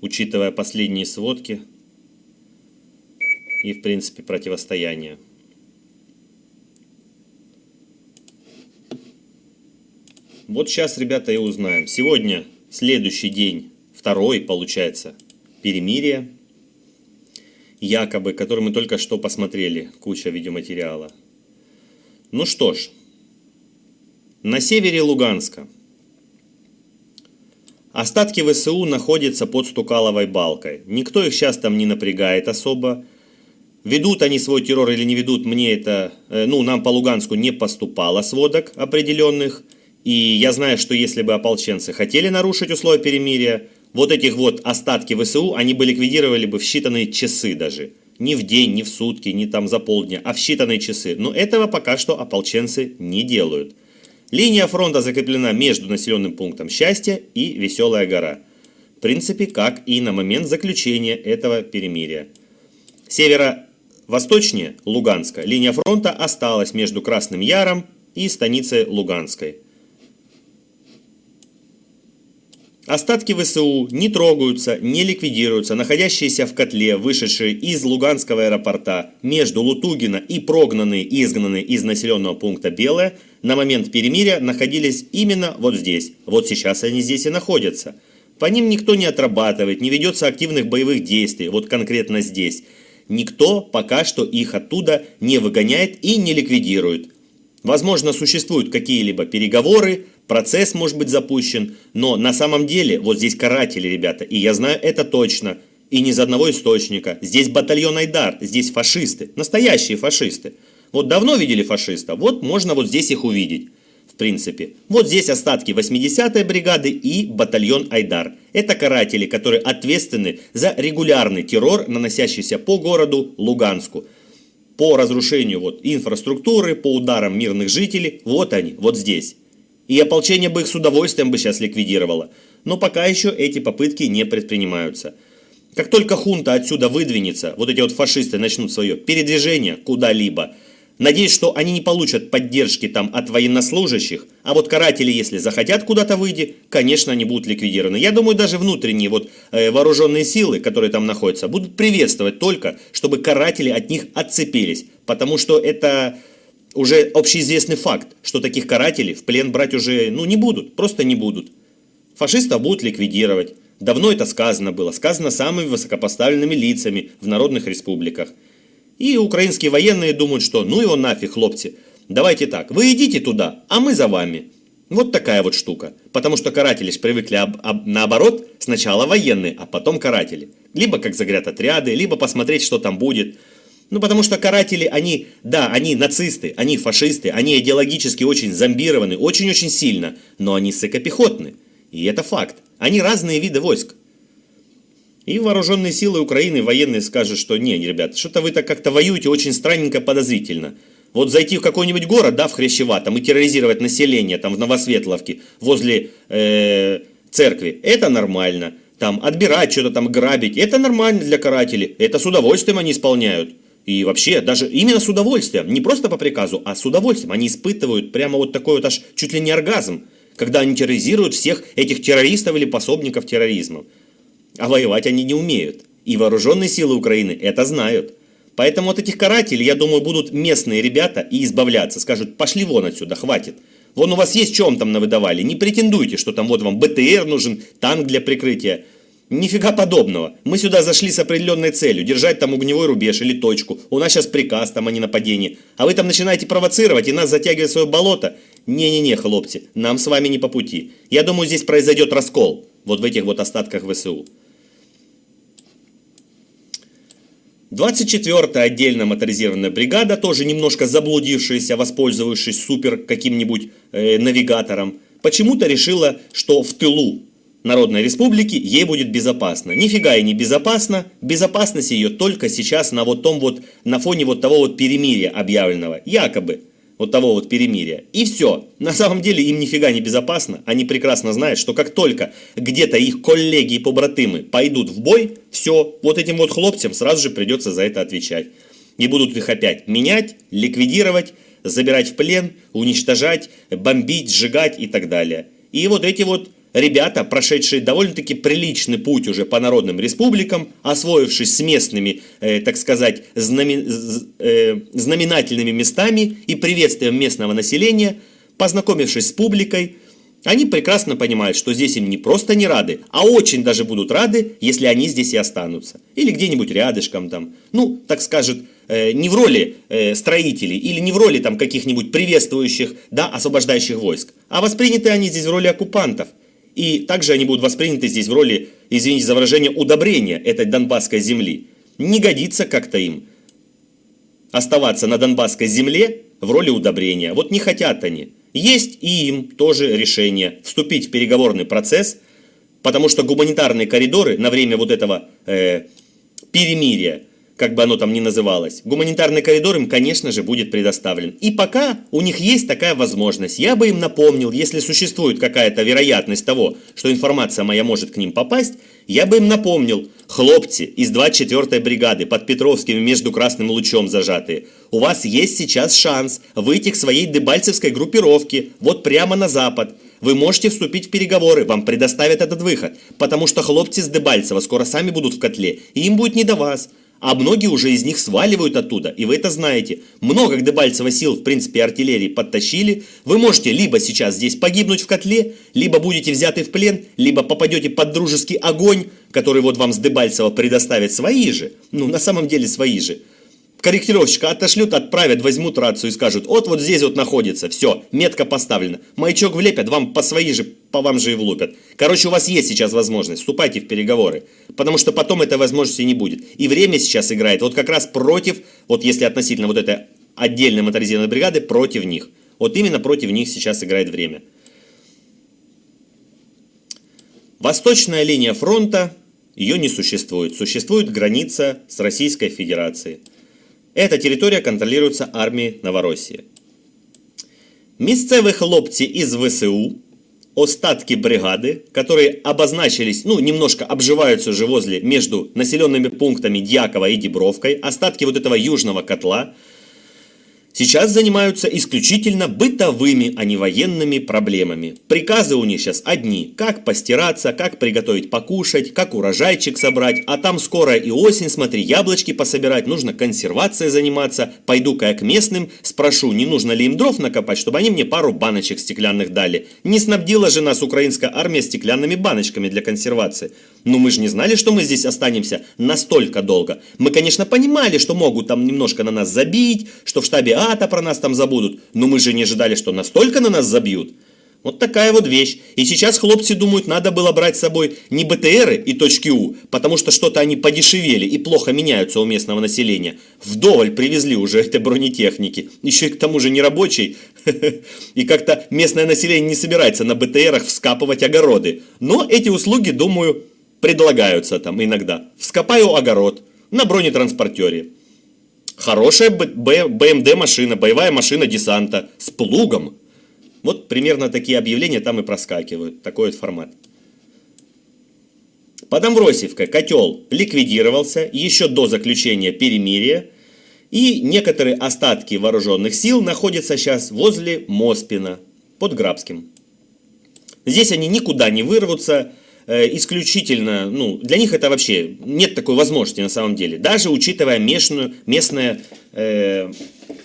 учитывая последние сводки и, в принципе, противостояние. Вот сейчас, ребята, и узнаем. Сегодня следующий день, второй, получается, перемирие, якобы, который мы только что посмотрели, куча видеоматериала. Ну что ж, на севере Луганска остатки ВСУ находятся под Стукаловой балкой. Никто их сейчас там не напрягает особо. Ведут они свой террор или не ведут, мне это, э, ну, нам по Луганску не поступало сводок определенных. И я знаю, что если бы ополченцы хотели нарушить условия перемирия, вот этих вот остатки ВСУ они бы ликвидировали бы в считанные часы даже. Не в день, не в сутки, не там за полдня, а в считанные часы. Но этого пока что ополченцы не делают. Линия фронта закреплена между населенным пунктом Счастье и Веселая гора. В принципе, как и на момент заключения этого перемирия. Северо-восточнее Луганска линия фронта осталась между Красным Яром и станицей Луганской. Остатки ВСУ не трогаются, не ликвидируются, находящиеся в котле, вышедшие из Луганского аэропорта между Лутугина и прогнанные изгнанные из населенного пункта Белое, на момент перемирия находились именно вот здесь. Вот сейчас они здесь и находятся. По ним никто не отрабатывает, не ведется активных боевых действий, вот конкретно здесь. Никто пока что их оттуда не выгоняет и не ликвидирует. Возможно, существуют какие-либо переговоры, процесс может быть запущен, но на самом деле вот здесь каратели, ребята, и я знаю это точно, и не из одного источника. Здесь батальон Айдар, здесь фашисты, настоящие фашисты. Вот давно видели фашиста, вот можно вот здесь их увидеть. В принципе. Вот здесь остатки 80-й бригады и батальон Айдар. Это каратели, которые ответственны за регулярный террор, наносящийся по городу Луганску. По разрушению вот инфраструктуры, по ударам мирных жителей. Вот они, вот здесь. И ополчение бы их с удовольствием бы сейчас ликвидировало. Но пока еще эти попытки не предпринимаются. Как только хунта отсюда выдвинется, вот эти вот фашисты начнут свое передвижение куда-либо, надеюсь, что они не получат поддержки там от военнослужащих, а вот каратели, если захотят куда-то выйти, конечно, они будут ликвидированы. Я думаю, даже внутренние вот э, вооруженные силы, которые там находятся, будут приветствовать только, чтобы каратели от них отцепились, потому что это уже общеизвестный факт, что таких карателей в плен брать уже ну, не будут, просто не будут. Фашистов будут ликвидировать. Давно это сказано было, сказано самыми высокопоставленными лицами в народных республиках. И украинские военные думают, что ну его нафиг, хлопцы, давайте так, вы идите туда, а мы за вами. Вот такая вот штука. Потому что каратели ж привыкли об, об, наоборот, сначала военные, а потом каратели. Либо как загряд отряды, либо посмотреть, что там будет. Ну, потому что каратели, они, да, они нацисты, они фашисты, они идеологически очень зомбированы, очень-очень сильно, но они сыкопехотны. И это факт. Они разные виды войск. И вооруженные силы Украины, военные скажут, что не, ребят, что-то вы так как-то воюете очень странненько, подозрительно. Вот зайти в какой-нибудь город, да, в Хрящева, там, и терроризировать население, там, в Новосветловке, возле э, церкви, это нормально. Там, отбирать что-то там, грабить, это нормально для карателей, это с удовольствием они исполняют. И вообще, даже именно с удовольствием, не просто по приказу, а с удовольствием. Они испытывают прямо вот такой вот аж чуть ли не оргазм, когда они терроризируют всех этих террористов или пособников терроризма. А воевать они не умеют. И вооруженные силы Украины это знают. Поэтому от этих карателей, я думаю, будут местные ребята и избавляться. Скажут, пошли вон отсюда, хватит. Вон у вас есть вам там навыдавали. Не претендуйте, что там вот вам БТР нужен, танк для прикрытия. Нифига подобного. Мы сюда зашли с определенной целью, держать там огневой рубеж или точку. У нас сейчас приказ там, а не нападение. А вы там начинаете провоцировать и нас затягивать в свое болото? Не-не-не, хлопцы, нам с вами не по пути. Я думаю, здесь произойдет раскол. Вот в этих вот остатках ВСУ. 24-я отдельная моторизированная бригада, тоже немножко заблудившаяся, воспользовавшись супер каким-нибудь э, навигатором, почему-то решила, что в тылу Народной Республики, ей будет безопасно. Нифига ей не безопасно. Безопасность ее только сейчас на вот том вот, на фоне вот того вот перемирия объявленного. Якобы. Вот того вот перемирия. И все. На самом деле им нифига не безопасно. Они прекрасно знают, что как только где-то их коллеги и побратымы пойдут в бой, все, вот этим вот хлопцам сразу же придется за это отвечать. И будут их опять менять, ликвидировать, забирать в плен, уничтожать, бомбить, сжигать и так далее. И вот эти вот ребята, прошедшие довольно-таки приличный путь уже по народным республикам, освоившись с местными, э, так сказать, знамен, э, знаменательными местами и приветствием местного населения, познакомившись с публикой, они прекрасно понимают, что здесь им не просто не рады, а очень даже будут рады, если они здесь и останутся. Или где-нибудь рядышком там. Ну, так скажет, э, не в роли э, строителей или не в роли там каких-нибудь приветствующих, да, освобождающих войск. А восприняты они здесь в роли оккупантов. И также они будут восприняты здесь в роли, извините за выражение, удобрения этой донбасской земли. Не годится как-то им оставаться на донбасской земле в роли удобрения. Вот не хотят они. Есть и им тоже решение вступить в переговорный процесс, потому что гуманитарные коридоры на время вот этого э, перемирия, как бы оно там ни называлось, гуманитарный коридор им, конечно же, будет предоставлен. И пока у них есть такая возможность, я бы им напомнил, если существует какая-то вероятность того, что информация моя может к ним попасть, я бы им напомнил, хлопцы из 24-й бригады под Петровским между Красным Лучом зажатые, у вас есть сейчас шанс выйти к своей дебальцевской группировке, вот прямо на запад. Вы можете вступить в переговоры, вам предоставят этот выход, потому что хлопцы с Дебальцева скоро сами будут в котле, и им будет не до вас. А многие уже из них сваливают оттуда, и вы это знаете. Много к Дебальцево сил, в принципе, артиллерии подтащили. Вы можете либо сейчас здесь погибнуть в котле, либо будете взяты в плен, либо попадете под дружеский огонь, который вот вам с Дебальцева предоставят свои же. Ну, на самом деле свои же корректировщика отошлют, отправят, возьмут рацию и скажут, вот вот здесь вот находится, все, метка поставлена. Маячок влепят, вам по свои же, по вам же и влупят. Короче, у вас есть сейчас возможность, вступайте в переговоры, потому что потом этой возможности не будет. И время сейчас играет вот как раз против, вот если относительно вот этой отдельной моторизированной бригады, против них. Вот именно против них сейчас играет время. Восточная линия фронта, ее не существует. Существует граница с Российской Федерацией. Эта территория контролируется армией Новороссии. Місцеві хлопці із ВСУ, остатки бригады, которые обозначились, ну, немножко обживаются уже возле, между населенными пунктами Дьякова и Дебровкой, остатки вот этого южного котла – сейчас занимаются исключительно бытовыми, а не военными проблемами. Приказы у них сейчас одни. Как постираться, как приготовить покушать, как урожайчик собрать. А там скоро и осень, смотри, яблочки пособирать, нужно консервацией заниматься. Пойду-ка я к местным, спрошу, не нужно ли им дров накопать, чтобы они мне пару баночек стеклянных дали. Не снабдила же нас украинская армия стеклянными баночками для консервации. Но мы же не знали, что мы здесь останемся настолько долго. Мы, конечно, понимали, что могут там немножко на нас забить, что в штабе А-то про нас там забудут. Но мы же не ожидали, что настолько на нас забьют. Вот такая вот вещь. И сейчас хлопцы думают, надо было брать с собой не БТРы и точки У, потому что что-то они подешевели и плохо меняются у местного населения. Вдоволь привезли уже этой бронетехники. Еще и к тому же не рабочий. И как-то местное население не собирается на БТРах вскапывать огороды. Но эти услуги, думаю, предлагаются там иногда. Вскопаю огород на бронетранспортере. Хорошая БМД машина, боевая машина десанта с плугом. Вот примерно такие объявления там и проскакивают. Такой вот формат. Под Амвросиевкой котел ликвидировался еще до заключения перемирия. И некоторые остатки вооруженных сил находятся сейчас возле Моспина, под Грабским. Здесь они никуда не вырвутся, исключительно, ну, для них это вообще нет такой возможности на самом деле. Даже учитывая местную, местное, э,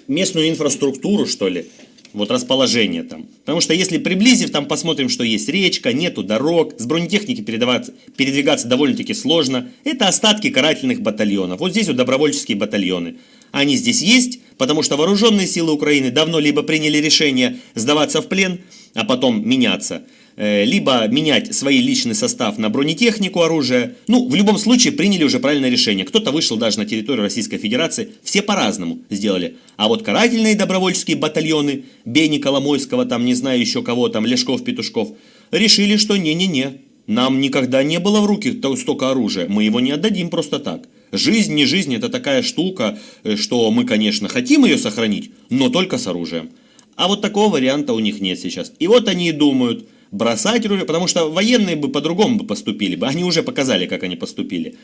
местную инфраструктуру, что ли, вот расположение там. Потому что если приблизив, там посмотрим, что есть речка, нету дорог, с бронетехники передвигаться довольно-таки сложно. Это остатки карательных батальонов. Вот здесь вот добровольческие батальоны. Они здесь есть, потому что вооруженные силы Украины давно либо приняли решение сдаваться в плен, а потом меняться – Э, либо менять свой личный состав на бронетехнику оружия. Ну, в любом случае приняли уже правильное решение. Кто-то вышел даже на территорию Российской Федерации. Все по-разному сделали. А вот карательные добровольческие батальоны, Бени Коломойского, там не знаю еще кого, там Лешков, Петушков, решили, что не-не-не, нам никогда не было в руки столько оружия, мы его не отдадим просто так. Жизнь, не жизнь, это такая штука, э, что мы, конечно, хотим ее сохранить, но только с оружием. А вот такого варианта у них нет сейчас. И вот они и думают – бросать оружие, потому что военные бы по-другому бы поступили бы. Они уже показали, как они поступили.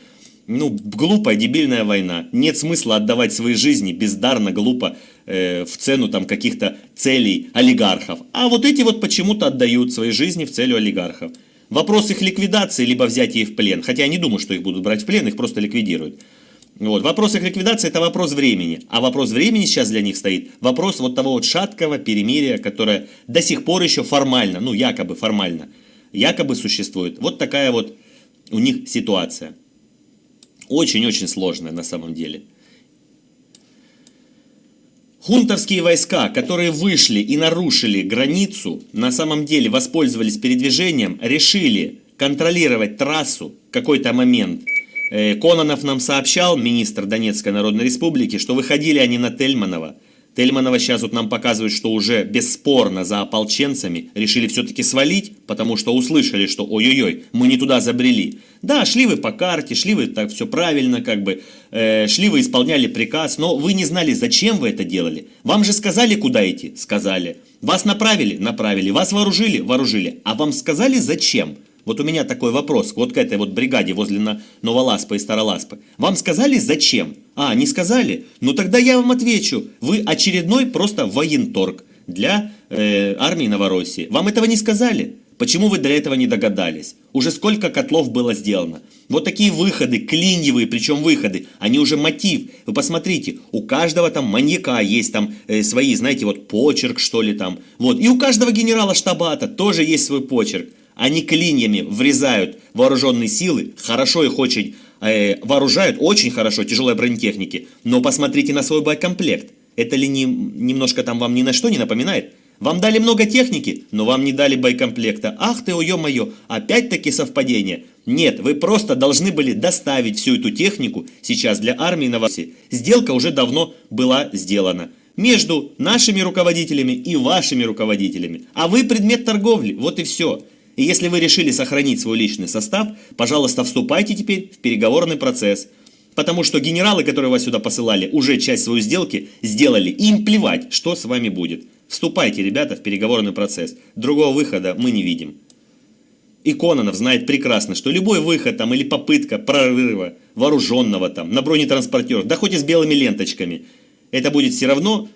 Ну, глупая, дебильная война. Нет смысла отдавать свои жизни бездарно, глупо, э, в цену там каких-то целей олигархов. А вот эти вот почему-то отдают свои жизни в целью олигархов. Вопрос их ликвидации, либо взятия в плен. Хотя я не думаю, что их будут брать в плен, их просто ликвидируют. Вот. Вопрос их ликвидации – это вопрос времени. А вопрос времени сейчас для них стоит вопрос вот того вот шаткого перемирия, которое до сих пор еще формально, ну якобы формально, якобы существует. Вот такая вот у них ситуация. Очень-очень сложная на самом деле. Хунтовские войска, которые вышли и нарушили границу, на самом деле воспользовались передвижением, решили контролировать трассу какой-то момент – Кононов нам сообщал, министр Донецкой Народной Республики, что выходили они на Тельманова. Тельманова сейчас вот нам показывают, что уже бесспорно за ополченцами решили все-таки свалить, потому что услышали, что ой-ой-ой, мы не туда забрели. Да, шли вы по карте, шли вы так все правильно, как бы, э, шли вы исполняли приказ, но вы не знали, зачем вы это делали. Вам же сказали, куда идти? Сказали. Вас направили? Направили. Вас вооружили? Вооружили. А вам сказали, зачем? Вот у меня такой вопрос, вот к этой вот бригаде возле Новоласпа и Староласпы. Вам сказали зачем? А, не сказали? Ну тогда я вам отвечу. Вы очередной просто военторг для э, армии Новороссии. Вам этого не сказали? Почему вы до этого не догадались? Уже сколько котлов было сделано? Вот такие выходы, клиньевые, причем выходы, они уже мотив. Вы посмотрите, у каждого там маньяка есть там э, свои, знаете, вот почерк что ли там. Вот, и у каждого генерала штабата тоже есть свой почерк. Они клиньями врезают вооруженные силы, хорошо их очень э, вооружают, очень хорошо, тяжелой бронетехники, но посмотрите на свой боекомплект. Это ли не, немножко там вам ни на что не напоминает? Вам дали много техники, но вам не дали боекомплекта. Ах ты, ой-мо-ё, опять-таки совпадение. Нет, вы просто должны были доставить всю эту технику сейчас для армии на Новороссии. Сделка уже давно была сделана между нашими руководителями и вашими руководителями. А вы предмет торговли, вот и все. И если вы решили сохранить свой личный состав, пожалуйста, вступайте теперь в переговорный процесс. Потому что генералы, которые вас сюда посылали, уже часть своей сделки сделали. Им плевать, что с вами будет. Вступайте, ребята, в переговорный процесс. Другого выхода мы не видим. И Кононов знает прекрасно, что любой выход там или попытка прорыва вооруженного там на бронетранспортерах, да хоть и с белыми ленточками, это будет все равно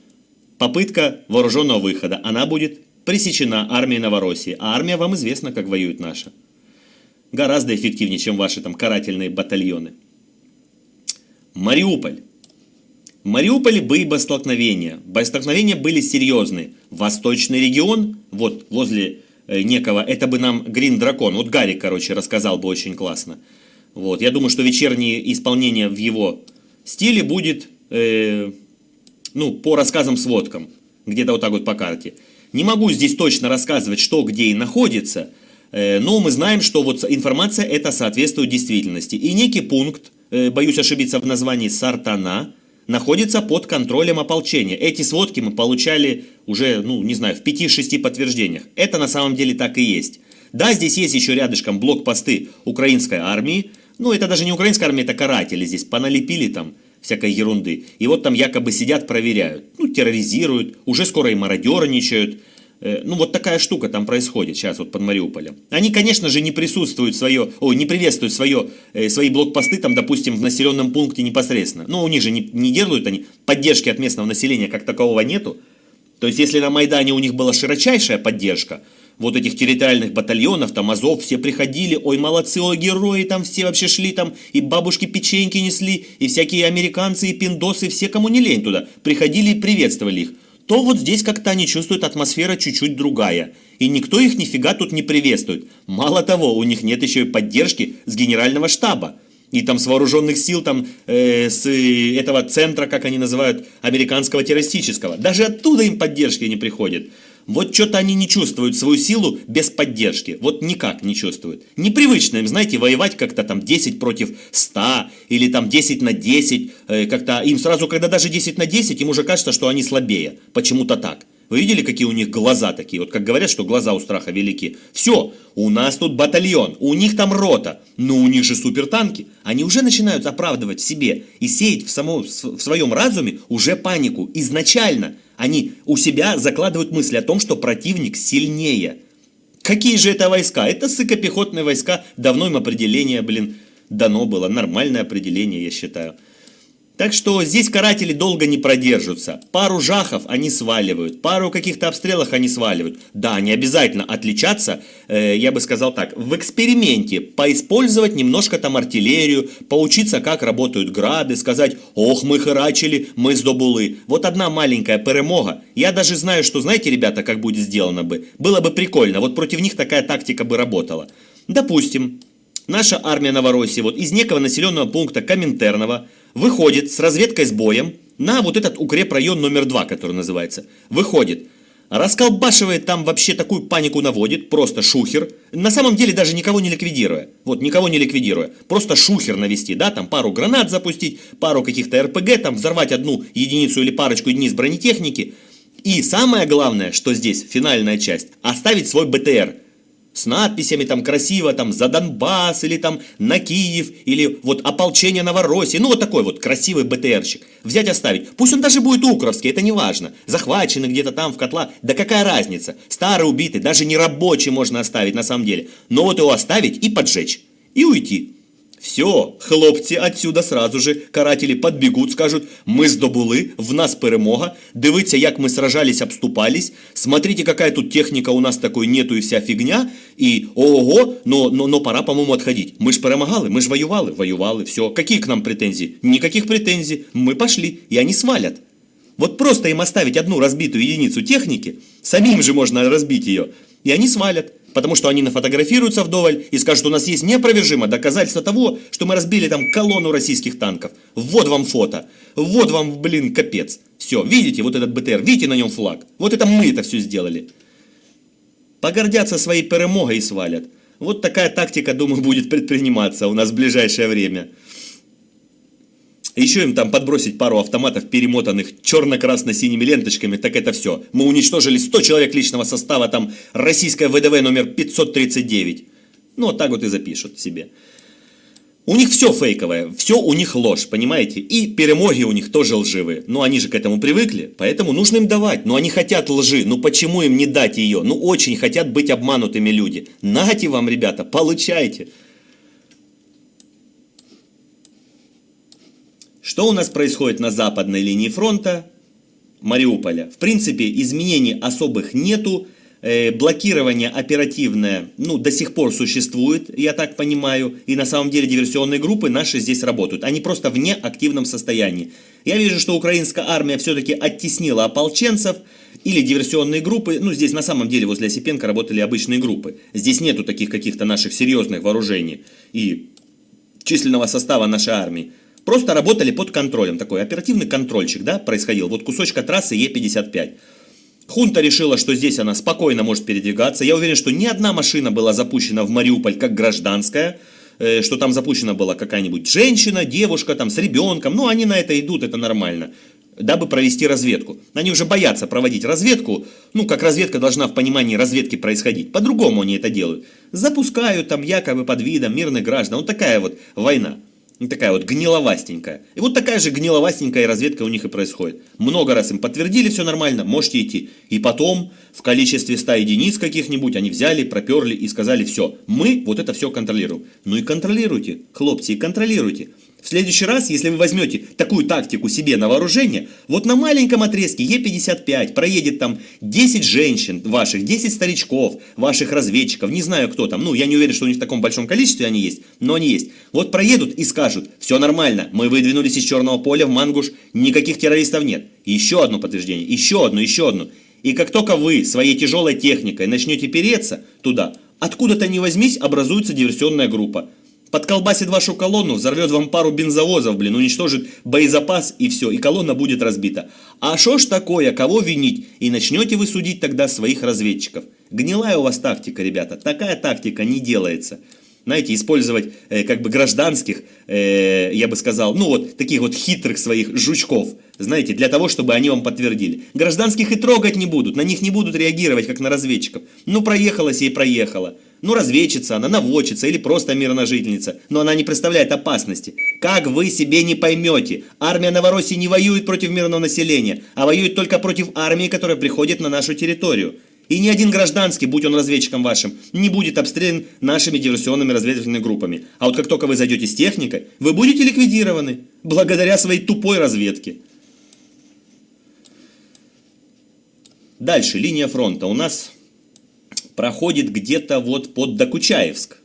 попытка вооруженного выхода. Она будет пресечена армией Новороссии, а армия вам известна, как воюет наша. Гораздо эффективнее, чем ваши там карательные батальоны. Мариуполь. В Мариуполе были боестолкновения. Боестолкновения были серьезные. Восточный регион, вот возле э, некого, это бы нам Грин Дракон, вот Гарик, короче, рассказал бы очень классно. Вот, я думаю, что вечернее исполнение в его стиле будет, э, ну, по рассказам, сводкам, где-то вот так вот по карте. Не могу здесь точно рассказывать, что где и находится, э, но мы знаем, что вот информация это соответствует действительности. И некий пункт, э, боюсь ошибиться в названии, Сартана, находится под контролем ополчения. Эти сводки мы получали уже, ну, не знаю, в 5-6 подтверждениях. Это на самом деле так и есть. Да, здесь есть еще рядышком блокпосты украинской армии. Ну, это даже не украинская армия, это каратели здесь. Поналепили там всякой ерунды. И вот там якобы сидят, проверяют, ну, терроризируют, уже скоро и мародерничают. Э, ну, вот такая штука там происходит сейчас вот под Мариуполем. Они, конечно же, не присутствуют свое, о, не приветствуют свое, э, свои блокпосты там, допустим, в населенном пункте непосредственно. Но у них же не, не делают они, поддержки от местного населения как такового нету. То есть, если на Майдане у них была широчайшая поддержка, вот этих территориальных батальонов, там Азов, все приходили, ой, молодцы, ой, герои, там все вообще шли, там и бабушки печеньки несли, и всякие американцы, и пиндосы, все, кому не лень туда, приходили и приветствовали их, то вот здесь как-то они чувствуют атмосфера чуть-чуть другая. И никто их нифига тут не приветствует. Мало того, у них нет еще и поддержки с генерального штаба. И там с вооруженных сил, там, э, с этого центра, как они называют, американского террористического. Даже оттуда им поддержки не приходит. Вот что-то они не чувствуют свою силу без поддержки. Вот никак не чувствуют. Непривычно им, знаете, воевать как-то там 10 против 100 или там 10 на 10. Э, как-то им сразу, когда даже 10 на 10, им уже кажется, что они слабее. Почему-то так. Вы видели, какие у них глаза такие? Вот как говорят, что глаза у страха велики. Все, у нас тут батальон, у них там рота, но у них же супертанки. Они уже начинают оправдывать себе и сеять в, само, в своем разуме уже панику изначально. Они у себя закладывают мысли о том, что противник сильнее. Какие же это войска? Это сыкопехотные войска. Давно им определение, блин, дано было. Нормальное определение, я считаю. Так что здесь каратели долго не продержатся. Пару жахов они сваливают, пару каких-то обстрелов они сваливают. Да, не обязательно отличаться, э, я бы сказал так, в эксперименте поиспользовать немножко там артиллерию, поучиться, как работают грады, сказать, ох, мы харачили, мы сдобулы. Вот одна маленькая перемога. Я даже знаю, что, знаете, ребята, как будет сделано бы? Было бы прикольно, вот против них такая тактика бы работала. Допустим, наша армия Новороссии вот из некого населенного пункта Коминтерного выходит с разведкой с боем на вот этот укрепрайон номер два, который называется. Выходит, расколбашивает там вообще такую панику наводит, просто шухер. На самом деле даже никого не ликвидируя. Вот, никого не ликвидируя. Просто шухер навести, да, там пару гранат запустить, пару каких-то РПГ, там взорвать одну единицу или парочку единиц бронетехники. И самое главное, что здесь, финальная часть, оставить свой БТР с надписями там красиво, там за Донбасс, или там на Киев, или вот ополчение Новороссии, ну вот такой вот красивый БТРщик. Взять оставить. Пусть он даже будет укровский, это не важно. Захваченный где-то там в котла, да какая разница. Старый убитый, даже не рабочий можно оставить на самом деле. Но вот его оставить и поджечь. И уйти. Все, хлопці, отсюда сразу же карателі подбегут, скажут, мы здобули, в нас перемога, дивіться, як мы сражались, обступались, смотрите, какая тут техника у нас такой нету и вся фигня, и ого, но, но, но пора, по-моему, отходить. Мы ж перемагали, мы ж воювали, воювали, все. Какие к нам претензии? Никаких претензий, мы пошли, и они свалят. Вот просто им оставить одну разбитую единицу техники, самим же можно разбить ее, и они свалят. Потому что они нафотографируются вдоволь и скажут, у нас есть неопровержимое доказательство того, что мы разбили там колонну российских танков. Вот вам фото. Вот вам, блин, капец. Все, видите вот этот БТР, видите на нем флаг? Вот это мы это все сделали. Погордятся своей перемогой и свалят. Вот такая тактика, думаю, будет предприниматься у нас в ближайшее время. Еще им там подбросить пару автоматов, перемотанных черно-красно-синими ленточками, так это все. Мы уничтожили 100 человек личного состава, там российская ВДВ номер 539. Ну, так вот и запишут себе. У них все фейковое, все у них ложь, понимаете? И перемоги у них тоже лживые. Но они же к этому привыкли, поэтому нужно им давать. Но они хотят лжи, ну почему им не дать ее? Ну очень хотят быть обманутыми люди. Нате вам, ребята, получайте. Что у нас происходит на западной линии фронта Мариуполя? В принципе, изменений особых нету. Э, блокирование оперативное, ну, до сих пор существует, я так понимаю. И на самом деле диверсионные группы наши здесь работают. Они просто в неактивном состоянии. Я вижу, что украинская армия все-таки оттеснила ополченцев или диверсионные группы. Ну, здесь на самом деле возле Осипенко работали обычные группы. Здесь нету таких каких-то наших серьезных вооружений и численного состава нашей армии. Просто работали под контролем, такой оперативный контрольчик, да, происходил. Вот кусочка трассы Е55. Хунта решила, что здесь она спокойно может передвигаться. Я уверен, что ни одна машина была запущена в Мариуполь как гражданская, э, что там запущена была какая-нибудь женщина, девушка там с ребенком. Ну, они на это идут, это нормально дабы провести разведку. Они уже боятся проводить разведку, ну, как разведка должна в понимании разведки происходить. По-другому они это делают. Запускают там якобы под видом мирных граждан. Вот такая вот война. Такая вот гниловастенькая. И вот такая же гниловастенькая разведка у них и происходит. Много раз им подтвердили, все нормально, можете идти. И потом, в количестве 100 единиц каких-нибудь, они взяли, проперли и сказали, все, мы вот это все контролируем. Ну и контролируйте, хлопцы, и контролируйте. В следующий раз, если вы возьмете такую тактику себе на вооружение, вот на маленьком отрезке Е55 проедет там 10 женщин ваших, 10 старичков, ваших разведчиков, не знаю кто там, ну я не уверен, что у них в таком большом количестве они есть, но они есть. Вот проедут и скажут, все нормально, мы выдвинулись из черного поля в Мангуш, никаких террористов нет. еще одно подтверждение, еще одно, еще одно. И как только вы своей тяжелой техникой начнете переться туда, откуда-то не возьмись, образуется диверсионная группа подколбасит вашу колонну, взорвет вам пару бензовозов, блин, уничтожит боезапас и все, и колонна будет разбита. А что ж такое, кого винить? И начнете вы судить тогда своих разведчиков. Гнилая у вас тактика, ребята, такая тактика не делается. Знаете, использовать э, как бы гражданских, э, я бы сказал, ну вот таких вот хитрых своих жучков, знаете, для того, чтобы они вам подтвердили. Гражданских и трогать не будут, на них не будут реагировать, как на разведчиков. Ну, проехалась и проехала. Ну, разведчица она, наводчица или просто мирная жительница. Но она не представляет опасности. Как вы себе не поймете? Армия Новороссии не воюет против мирного населения, а воюет только против армии, которая приходит на нашу территорию. И ни один гражданский, будь он разведчиком вашим, не будет обстрелян нашими диверсионными разведывательными группами. А вот как только вы зайдете с техникой, вы будете ликвидированы благодаря своей тупой разведке. Дальше, линия фронта у нас проходит где-то вот под Докучаевск.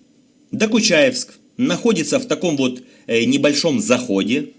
Докучаевск находится в таком вот э, небольшом заходе.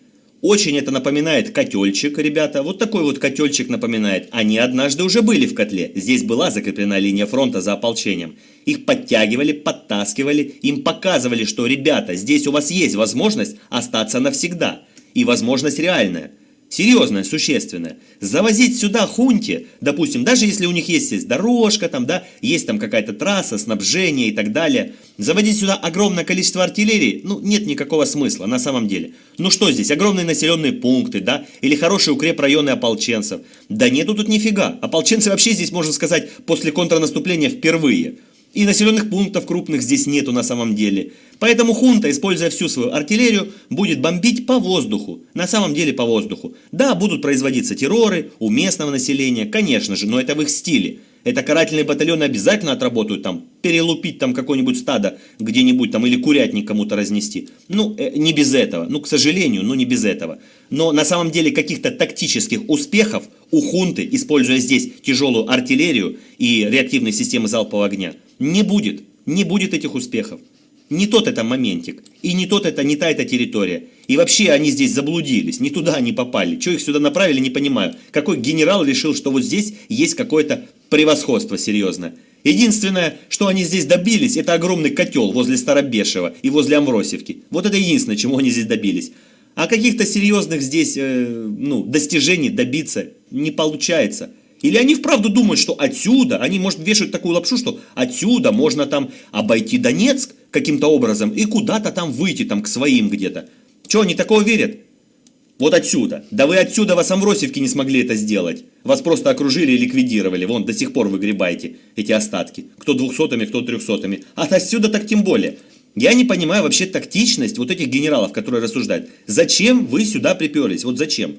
Очень это напоминает котельчик, ребята. Вот такой вот котельчик напоминает. Они однажды уже были в котле. Здесь была закреплена линия фронта за ополчением. Их подтягивали, подтаскивали, им показывали, что, ребята, здесь у вас есть возможность остаться навсегда. И возможность реальная серьезное, существенное, завозить сюда хунти, допустим, даже если у них есть, есть дорожка, там, да, есть там какая-то трасса, снабжение и так далее, заводить сюда огромное количество артиллерии, ну, нет никакого смысла на самом деле. Ну что здесь, огромные населенные пункты, да, или хорошие укрепрайоны ополченцев? Да нету тут нифига. Ополченцы вообще здесь, можно сказать, после контрнаступления впервые. И населенных пунктов крупных здесь нету на самом деле. Поэтому хунта, используя всю свою артиллерию, будет бомбить по воздуху. На самом деле по воздуху. Да, будут производиться терроры у местного населения, конечно же, но это в их стиле. Это карательные батальоны обязательно отработают там, перелупить там какое-нибудь стадо где-нибудь там или курятник кому-то разнести. Ну, э, не без этого. Ну, к сожалению, ну не без этого. Но на самом деле каких-то тактических успехов у хунты, используя здесь тяжелую артиллерию и реактивные системы залпового огня, не будет. Не будет этих успехов. Не тот это моментик. И не тот это, не та эта территория. И вообще они здесь заблудились. Не туда они попали. Что их сюда направили, не понимаю. Какой генерал решил, что вот здесь есть какое-то превосходство серьезное. Единственное, что они здесь добились, это огромный котел возле Старобешева и возле Амросевки. Вот это единственное, чему они здесь добились. А каких-то серьезных здесь э, ну, достижений добиться не получается. Или они вправду думают, что отсюда, они, может, вешают такую лапшу, что отсюда можно там обойти Донецк каким-то образом и куда-то там выйти, там к своим где-то. Чего, они такого верят? Вот отсюда. Да вы отсюда вас Амросевки не смогли это сделать. Вас просто окружили и ликвидировали. Вон, до сих пор выгребаете эти остатки. Кто двухсотыми, кто трехсотыми. А отсюда так тем более. Я не понимаю вообще тактичность вот этих генералов, которые рассуждают. Зачем вы сюда приперлись? Вот зачем?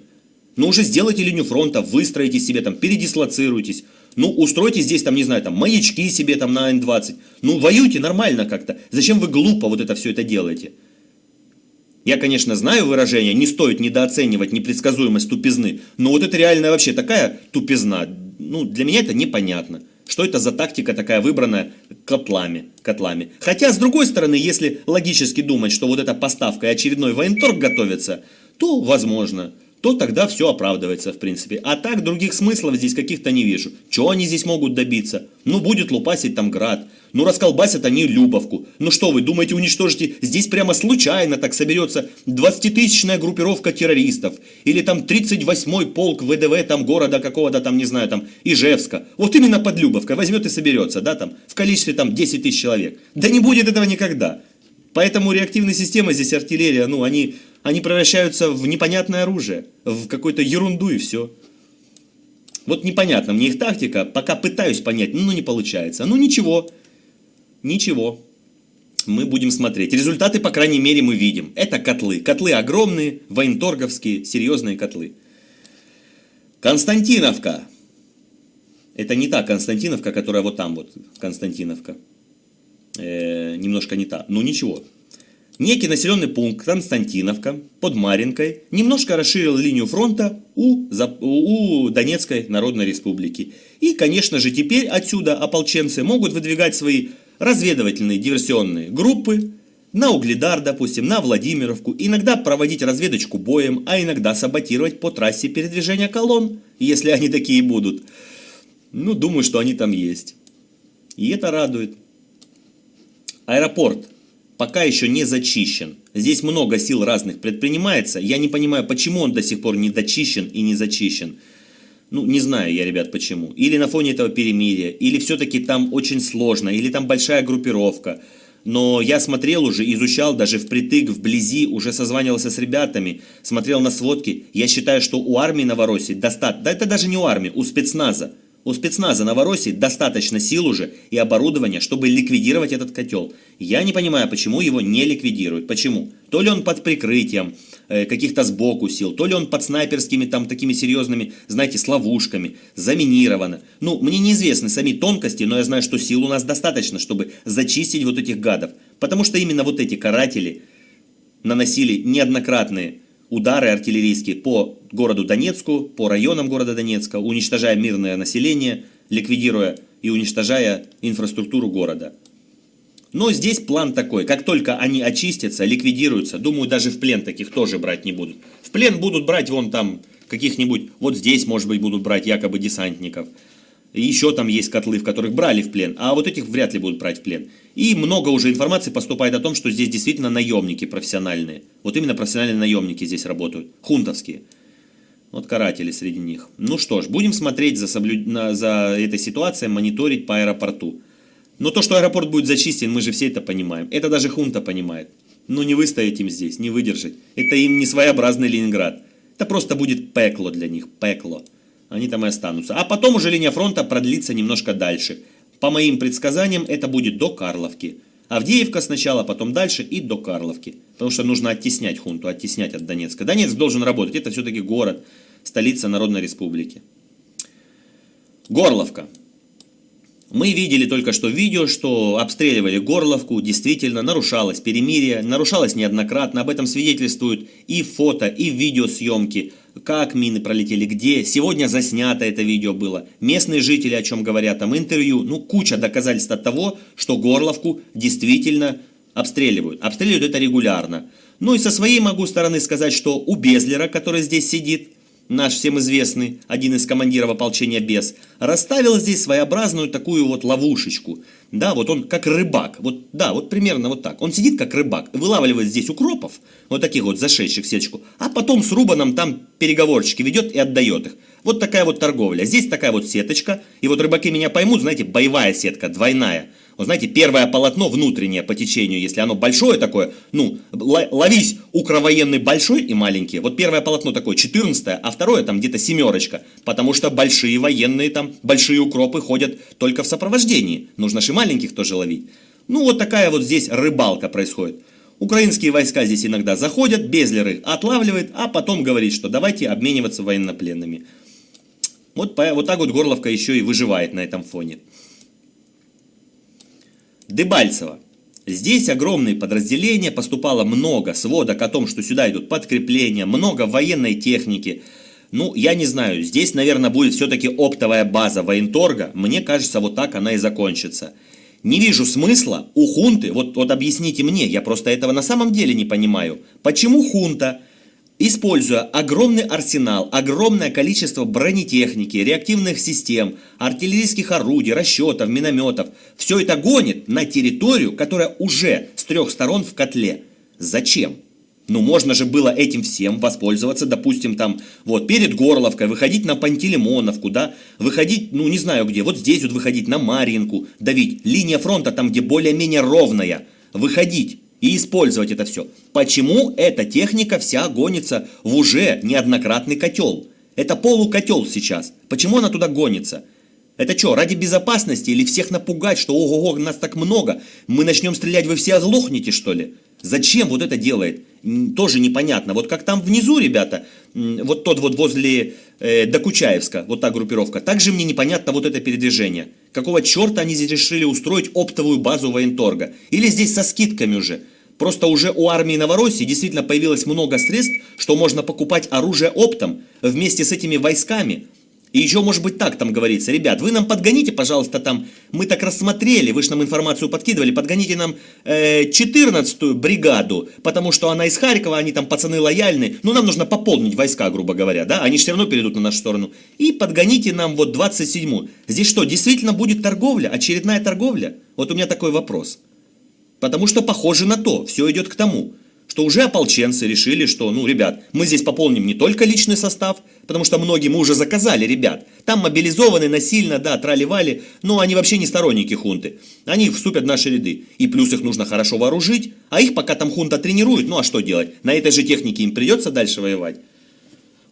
Ну уже сделайте линию фронта, выстроите себе там, передислоцируйтесь. Ну, устройте здесь, там, не знаю, там, маячки себе там на Н-20. Ну, воюйте нормально как-то. Зачем вы глупо вот это все это делаете? Я, конечно, знаю выражение, не стоит недооценивать непредсказуемость тупизны, но вот это реально вообще такая тупизна, ну, для меня это непонятно. Что это за тактика такая выбранная котлами, котлами. Хотя, с другой стороны, если логически думать, что вот эта поставка и очередной военторг готовится, то возможно то тогда все оправдывается, в принципе. А так, других смыслов здесь каких-то не вижу. Чего они здесь могут добиться? Ну, будет лупасить там град. Ну, расколбасят они Любовку. Ну что вы, думаете, уничтожите? Здесь прямо случайно так соберется 20-тысячная группировка террористов. Или там 38-й полк ВДВ там города какого-то там, не знаю, там, Ижевска. Вот именно под Любовкой возьмет и соберется, да, там, в количестве там 10 тысяч человек. Да не будет этого никогда. Поэтому реактивные системы здесь, артиллерия, ну, они они превращаются в непонятное оружие, в какую-то ерунду и все. Вот непонятно мне их тактика, пока пытаюсь понять, ну не получается. Ну ничего, ничего. Мы будем смотреть. Результаты, по крайней мере, мы видим. Это котлы. Котлы огромные, военторговские, серьезные котлы. Константиновка. Это не та Константиновка, которая вот там вот, Константиновка. Э, немножко не та. Ну ничего. Некий населенный пункт Константиновка под Маринкой немножко расширил линию фронта у, у Донецкой Народной Республики. И, конечно же, теперь отсюда ополченцы могут выдвигать свои разведывательные диверсионные группы на Угледар, допустим, на Владимировку, иногда проводить разведочку боем, а иногда саботировать по трассе передвижения колонн, если они такие будут. Ну, думаю, что они там есть. И это радует. Аэропорт пока еще не зачищен. Здесь много сил разных предпринимается. Я не понимаю, почему он до сих пор не дочищен и не зачищен. Ну, не знаю я, ребят, почему. Или на фоне этого перемирия, или все-таки там очень сложно, или там большая группировка. Но я смотрел уже, изучал даже впритык, вблизи, уже созванивался с ребятами, смотрел на сводки. Я считаю, что у армии Новороссии достаточно, да это даже не у армии, у спецназа. У спецназа Новороссии достаточно сил уже и оборудования, чтобы ликвидировать этот котел. Я не понимаю, почему его не ликвидируют. Почему? То ли он под прикрытием э, каких-то сбоку сил, то ли он под снайперскими там такими серьезными, знаете, с заминировано. Ну, мне неизвестны сами тонкости, но я знаю, что сил у нас достаточно, чтобы зачистить вот этих гадов. Потому что именно вот эти каратели наносили неоднократные удары артиллерийские по городу Донецку, по районам города Донецка, уничтожая мирное население, ликвидируя и уничтожая инфраструктуру города. Но здесь план такой, как только они очистятся, ликвидируются, думаю, даже в плен таких тоже брать не будут. В плен будут брать вон там каких-нибудь, вот здесь, может быть, будут брать якобы десантников. Еще там есть котлы, в которых брали в плен, а вот этих вряд ли будут брать в плен. И много уже информации поступает о том, что здесь действительно наемники профессиональные. Вот именно профессиональные наемники здесь работают, хунтовские. Вот каратели среди них. Ну что ж, будем смотреть за, соблю... за этой ситуацией, мониторить по аэропорту. Но то, что аэропорт будет зачистен, мы же все это понимаем. Это даже хунта понимает. Ну не выстоять им здесь, не выдержать. Это им не своеобразный Ленинград. Это просто будет пекло для них, пекло они там и останутся. А потом уже линия фронта продлится немножко дальше. По моим предсказаниям, это будет до Карловки. Авдеевка сначала, потом дальше и до Карловки. Потому что нужно оттеснять хунту, оттеснять от Донецка. Донецк должен работать, это все-таки город, столица Народной Республики. Горловка. Мы видели только что видео, что обстреливали Горловку, действительно нарушалось перемирие, нарушалось неоднократно, об этом свидетельствуют и фото, и видеосъемки как мины пролетели, где. Сегодня заснято это видео было. Местные жители о чем говорят, там интервью. Ну, куча доказательств от того, что Горловку действительно обстреливают. Обстреливают это регулярно. Ну и со своей могу стороны сказать, что у Безлера, который здесь сидит, наш всем известный, один из командиров ополчения Без, расставил здесь своеобразную такую вот ловушечку. Да, вот он как рыбак, вот, да, вот примерно вот так. Он сидит как рыбак, вылавливает здесь укропов, вот таких вот зашедших в сеточку, а потом с Рубаном там переговорчики ведет и отдает их. Вот такая вот торговля. Здесь такая вот сеточка, и вот рыбаки меня поймут, знаете, боевая сетка, двойная. Вот знаете, первое полотно внутреннее по течению, если оно большое такое, ну, ловись укровоенный большой и маленький. Вот первое полотно такое 14 а второе там где-то семерочка. Потому что большие военные там, большие укропы ходят только в сопровождении. Нужно же маленьких тоже ловить. Ну, вот такая вот здесь рыбалка происходит. Украинские войска здесь иногда заходят, Безлеры отлавливает, а потом говорит, что давайте обмениваться военнопленными. Вот, вот так вот Горловка еще и выживает на этом фоне. Дебальцево. Здесь огромные подразделения, поступало много сводок о том, что сюда идут подкрепления, много военной техники. Ну, я не знаю, здесь, наверное, будет все-таки оптовая база военторга. Мне кажется, вот так она и закончится. Не вижу смысла у хунты, вот, вот объясните мне, я просто этого на самом деле не понимаю. Почему хунта Используя огромный арсенал, огромное количество бронетехники, реактивных систем, артиллерийских орудий, расчетов, минометов, все это гонит на территорию, которая уже с трех сторон в котле. Зачем? Ну, можно же было этим всем воспользоваться, допустим, там, вот, перед Горловкой, выходить на Пантелеймоновку, да, выходить, ну, не знаю где, вот здесь вот выходить на Марьинку, давить, линия фронта там, где более-менее ровная, выходить, и использовать это все. Почему эта техника вся гонится в уже неоднократный котел? Это полукотел сейчас. Почему она туда гонится? Это что, ради безопасности или всех напугать, что ого-го, нас так много, мы начнем стрелять, вы все оглохнете, что ли? Зачем вот это делает? Тоже непонятно. Вот как там внизу, ребята, вот тот вот возле э, Докучаевска, вот та группировка, также мне непонятно вот это передвижение. Какого черта они здесь решили устроить оптовую базу военторга? Или здесь со скидками уже? Просто уже у армии Новороссии действительно появилось много средств, что можно покупать оружие оптом вместе с этими войсками – и еще может быть так там говорится, ребят, вы нам подгоните, пожалуйста, там, мы так рассмотрели, вы же нам информацию подкидывали, подгоните нам э, 14-ю бригаду, потому что она из Харькова, они там пацаны лояльны, ну нам нужно пополнить войска, грубо говоря, да, они все равно перейдут на нашу сторону. И подгоните нам вот 27-ю. Здесь что, действительно будет торговля, очередная торговля? Вот у меня такой вопрос. Потому что похоже на то, все идет к тому что уже ополченцы решили, что, ну, ребят, мы здесь пополним не только личный состав, потому что многие мы уже заказали, ребят. Там мобилизованы насильно, да, трали-вали, но они вообще не сторонники хунты. Они вступят в наши ряды. И плюс их нужно хорошо вооружить, а их пока там хунта тренирует, ну а что делать? На этой же технике им придется дальше воевать.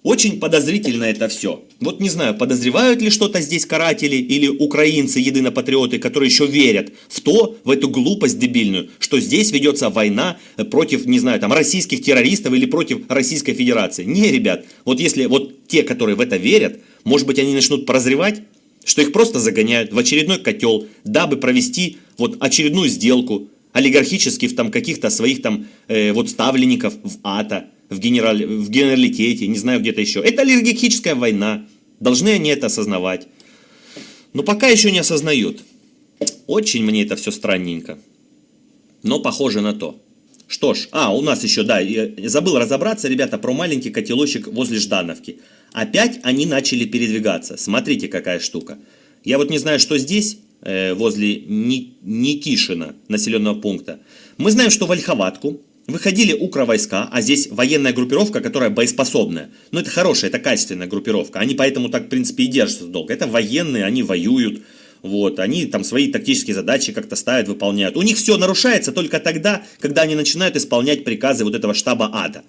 Очень подозрительно это все. Вот не знаю, подозревают ли что-то здесь каратели или украинцы, единопатриоты, которые еще верят в то, в эту глупость дебильную, что здесь ведется война против, не знаю, там, российских террористов или против Российской Федерации. Не, ребят, вот если вот те, которые в это верят, может быть, они начнут прозревать, что их просто загоняют в очередной котел, дабы провести вот очередную сделку олигархических там каких-то своих там э, вот ставленников в АТО в, генераль, в генералитете, не знаю где-то еще. Это олигархическая война. Должны они это осознавать. Но пока еще не осознают. Очень мне это все странненько. Но похоже на то. Что ж, а, у нас еще, да, забыл разобраться, ребята, про маленький котелочек возле Ждановки. Опять они начали передвигаться. Смотрите, какая штука. Я вот не знаю, что здесь, э, возле Никишина, населенного пункта. Мы знаем, что в выходили укровойска, а здесь военная группировка, которая боеспособная. Но это хорошая, это качественная группировка. Они поэтому так, в принципе, и держатся долго. Это военные, они воюют. Вот, они там свои тактические задачи как-то ставят, выполняют. У них все нарушается только тогда, когда они начинают исполнять приказы вот этого штаба ада.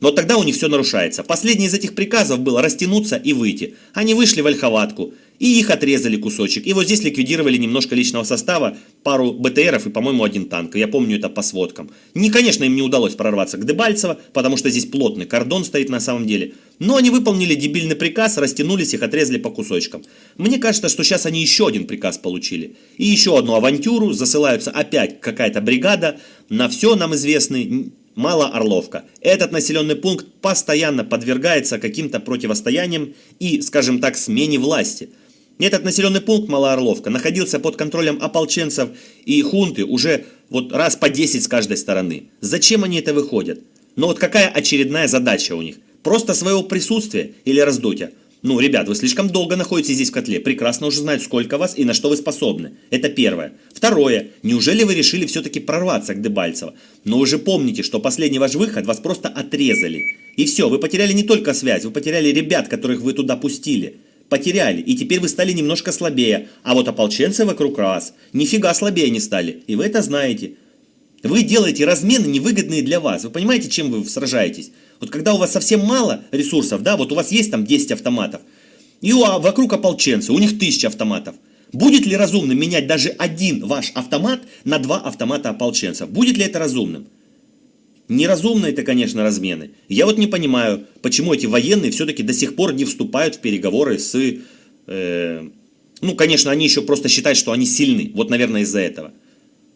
Но тогда у них все нарушается. Последний из этих приказов было растянуться и выйти. Они вышли в ольховатку, и их отрезали кусочек. И вот здесь ликвидировали немножко личного состава, пару БТРов и, по-моему, один танк. Я помню это по сводкам. Не, конечно, им не удалось прорваться к Дебальцево, потому что здесь плотный кордон стоит на самом деле. Но они выполнили дебильный приказ, растянулись, их отрезали по кусочкам. Мне кажется, что сейчас они еще один приказ получили. И еще одну авантюру, засылаются опять какая-то бригада на все нам известный Малоорловка. Этот населенный пункт постоянно подвергается каким-то противостояниям и, скажем так, смене власти. Этот населенный пункт Малоорловка находился под контролем ополченцев и хунты уже вот раз по 10 с каждой стороны. Зачем они это выходят? Но вот какая очередная задача у них? Просто своего присутствия или раздутия? Ну, ребят, вы слишком долго находитесь здесь в котле, прекрасно уже знают, сколько вас и на что вы способны. Это первое. Второе. Неужели вы решили все-таки прорваться к Дебальцево? Но вы же помните, что последний ваш выход вас просто отрезали. И все, вы потеряли не только связь, вы потеряли ребят, которых вы туда пустили. Потеряли, и теперь вы стали немножко слабее. А вот ополченцы вокруг вас нифига слабее не стали. И вы это знаете. Вы делаете размены невыгодные для вас. Вы понимаете, чем вы сражаетесь? Вот когда у вас совсем мало ресурсов, да, вот у вас есть там 10 автоматов, и у, а, вокруг ополченцы, у них 1000 автоматов. Будет ли разумным менять даже один ваш автомат на два автомата ополченцев? Будет ли это разумным? Неразумно это, конечно, размены. Я вот не понимаю, почему эти военные все-таки до сих пор не вступают в переговоры с... Э, ну, конечно, они еще просто считают, что они сильны. Вот, наверное, из-за этого.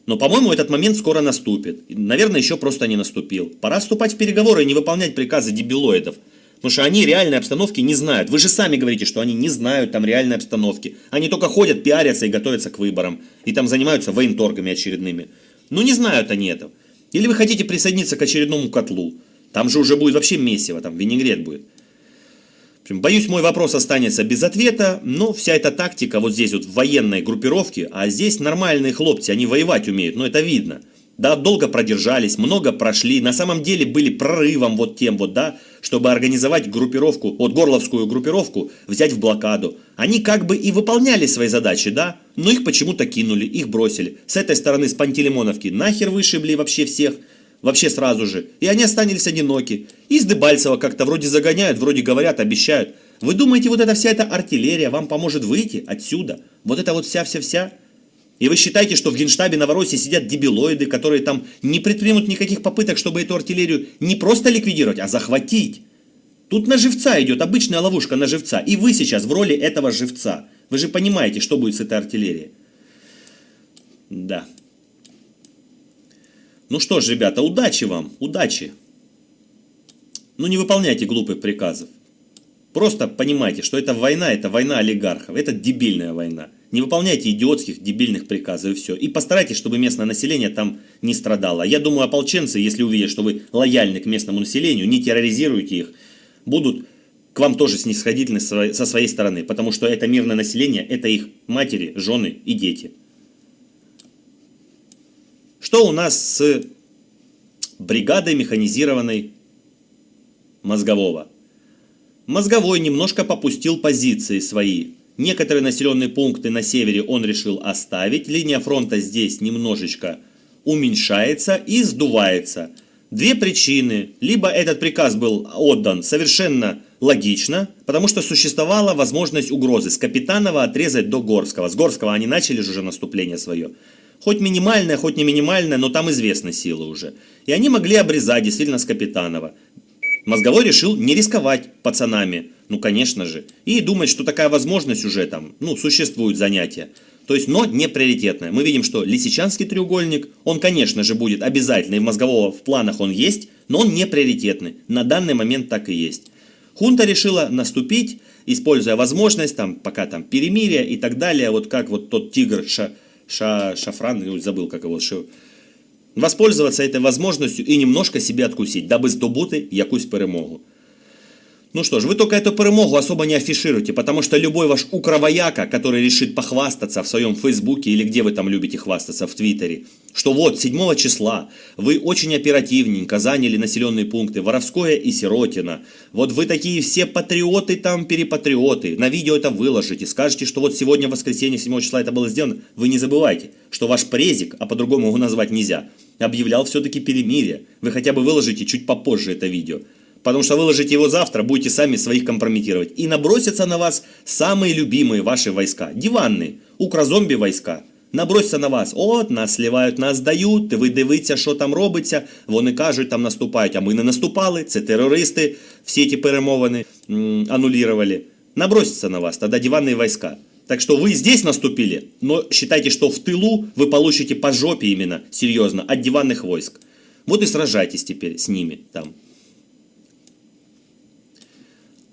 Но, по-моему, этот момент скоро наступит. Наверное, еще просто не наступил. Пора вступать в переговоры и не выполнять приказы дебилоидов. Потому что они реальной обстановки не знают. Вы же сами говорите, что они не знают там реальной обстановки. Они только ходят, пиарятся и готовятся к выборам. И там занимаются военторгами очередными. Ну не знают они этого. Или вы хотите присоединиться к очередному котлу. Там же уже будет вообще месиво, там винегрет будет. Боюсь, мой вопрос останется без ответа, но вся эта тактика вот здесь вот в военной группировке, а здесь нормальные хлопцы, они воевать умеют, но это видно. Да, долго продержались, много прошли, на самом деле были прорывом вот тем вот, да, чтобы организовать группировку, вот горловскую группировку, взять в блокаду. Они как бы и выполняли свои задачи, да, но их почему-то кинули, их бросили. С этой стороны, с Пантелеймоновки, нахер вышибли вообще всех, вообще сразу же. И они остались одиноки. Из Дебальцева как-то вроде загоняют, вроде говорят, обещают. Вы думаете, вот эта вся эта артиллерия вам поможет выйти отсюда? Вот это вот вся-вся-вся? И вы считаете, что в генштабе Новороссии сидят дебилоиды, которые там не предпримут никаких попыток, чтобы эту артиллерию не просто ликвидировать, а захватить? Тут на живца идет, обычная ловушка на живца. И вы сейчас в роли этого живца. Вы же понимаете, что будет с этой артиллерией. Да. Ну что ж, ребята, удачи вам, удачи. Ну не выполняйте глупых приказов. Просто понимайте, что это война, это война олигархов, это дебильная война. Не выполняйте идиотских, дебильных приказов и все. И постарайтесь, чтобы местное население там не страдало. Я думаю, ополченцы, если увидят, что вы лояльны к местному населению, не терроризируете их, будут к вам тоже снисходительны со своей стороны. Потому что это мирное население, это их матери, жены и дети. Что у нас с бригадой механизированной мозгового? Мозговой немножко попустил позиции свои. Некоторые населенные пункты на севере он решил оставить. Линия фронта здесь немножечко уменьшается и сдувается. Две причины. Либо этот приказ был отдан совершенно Логично, потому что существовала возможность угрозы с Капитанова отрезать до Горского. С Горского они начали же уже наступление свое. Хоть минимальное, хоть не минимальное, но там известны силы уже. И они могли обрезать действительно с Капитанова. Мозговой решил не рисковать пацанами, ну конечно же, и думать, что такая возможность уже там, ну, существует занятие. То есть, но не приоритетное. Мы видим, что Лисичанский треугольник, он, конечно же, будет обязательный, в мозгового в планах он есть, но он не приоритетный. На данный момент так и есть. Хунта решила наступить, используя возможность, там, пока там перемирие и так далее, вот как вот тот тигр Ша, Ша, Шафран, забыл как его, Ша, воспользоваться этой возможностью и немножко себе откусить, дабы здобути якусь перемогу. Ну что ж, вы только эту перемогу особо не афишируйте, потому что любой ваш укровояка, который решит похвастаться в своем фейсбуке или где вы там любите хвастаться, в твиттере, что вот 7 числа вы очень оперативненько заняли населенные пункты Воровское и Сиротина, вот вы такие все патриоты там, перепатриоты, на видео это выложите, скажете, что вот сегодня воскресенье 7 числа это было сделано, вы не забывайте, что ваш презик, а по-другому его назвать нельзя, объявлял все-таки перемирие, вы хотя бы выложите чуть попозже это видео. Потому что выложите его завтра, будете сами своих компрометировать. И набросятся на вас самые любимые ваши войска. Диванные, укрозомби войска. Набросяться на вас. От, нас сливають, нас дають, ви дивіться, що там робиться. Вони кажуть, там наступають, а ми не наступали. Це терористи, всі ці перемовини м, аннулировали. Набросятся на вас, тогда диванные войска. Так что вы здесь наступили, но считайте, что в тылу вы получите по жопе именно, серьезно, от диванных войск. Вот и сражайтесь теперь с ними там.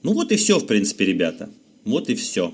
Ну вот и все, в принципе, ребята. Вот и все.